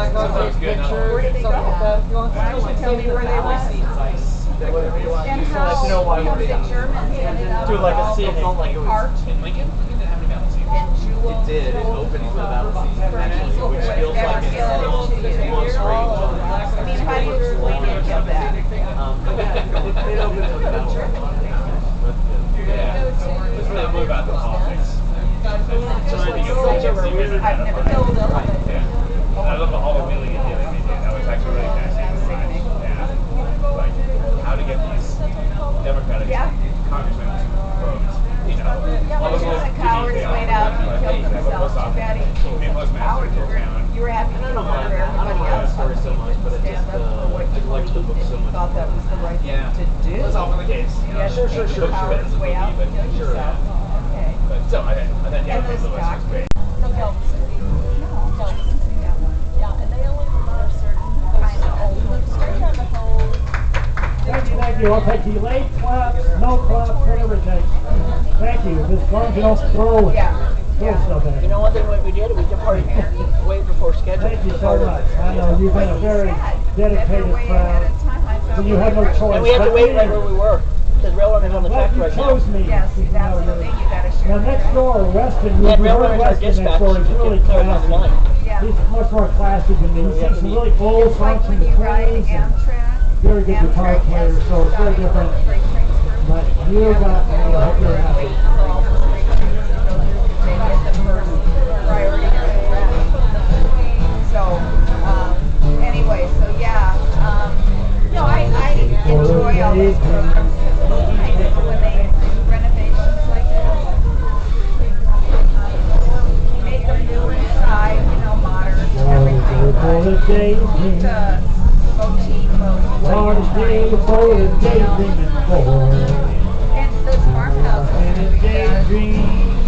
all have Black Hawk Sounds good, no. picture, Where did they go? like that. if you want. Why tell me where they went? Whatever you want. And how, let you know why how we're the. Germans ended up Do like a all scene, it felt like it was- art In Lincoln, we didn't have any battle scenes. and jewels. It did. It opened for the battle scene, actually, which feels like it's feel still to you. on. I mean, how do you explain any of that? Um, but it, it opened for the battle. Yeah. It's really more about the politics. I think it's such a weird. I've never filled them. I love the wheeling and dealing they did. That was actually really fascinating to watch. Yeah. Like how to get these Democratic Yeah. congressmen to vote. You know, all those He's little a coward, goodies he they went all out, have, he like, killed hey, you have a himself, post too bad he office, be a postmaster coward. in You your were- town. You were happy I don't vote mind- for I don't everybody mind else. the story so much, but it just, uh, what I you like the book so much. thought that was the right thing to do. That's often the case. You know, Yeah, sure, sure, sure. Sure, Coward's way out, but sure, Okay. But still, I, I thought yeah, And Lewis was great. No, Kelvison's, yeah. Yeah, and they only for certain Kind of old ones. Straight on the whole. Thank you, thank you. I'll take the late claps, no claps, whatever it takes. Thank you. As long as you don't throw, Yeah. Throw stuff at You know one thing what we did? We departed way before schedule. Thank you so much. I know you've been a very dedicated crowd. So you had no choice. And we had to but wait me. right where we were. Because railroad is on the I'm track glad right you now. chose me. Yes, You that's the thing, you gotta share. Now next door, Weston, we And we railroad heard is Weston next door. He's really Get cleared on the classy. Yeah. He's much more classy than me. He We sings some really old It's like songs from the you ride twenties. and Amtrak. Very good guitar Amtrak player, so it's very different. freight trains for- But you got me. I hope you're happy. But for the day, for the daydreaming boy. And those farmhouses, In a daydream,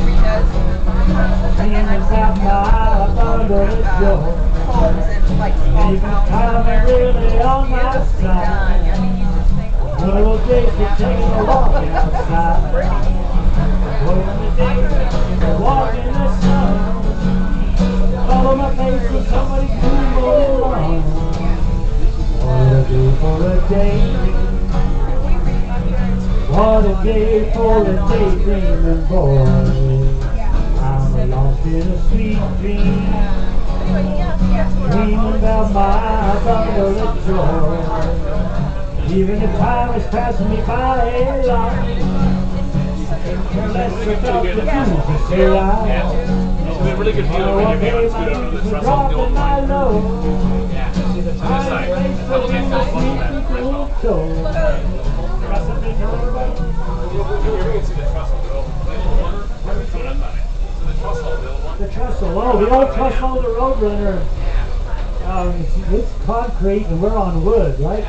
and dreaming about my uh, joy. Even time really on my side. One of those days you're taking a walk outside. Day for a day. What a day for a daydreaming boy. I'm lost in a sweet dream. Dreaming about my bundle of joy. Even if time is passing me by a lot. Unless the blues to say. Yeah. It's been really good Oh, when you're okay, able to scoot over The trestle, oh, the old trestle the Roadrunner. Um, it's concrete and we're on wood, right?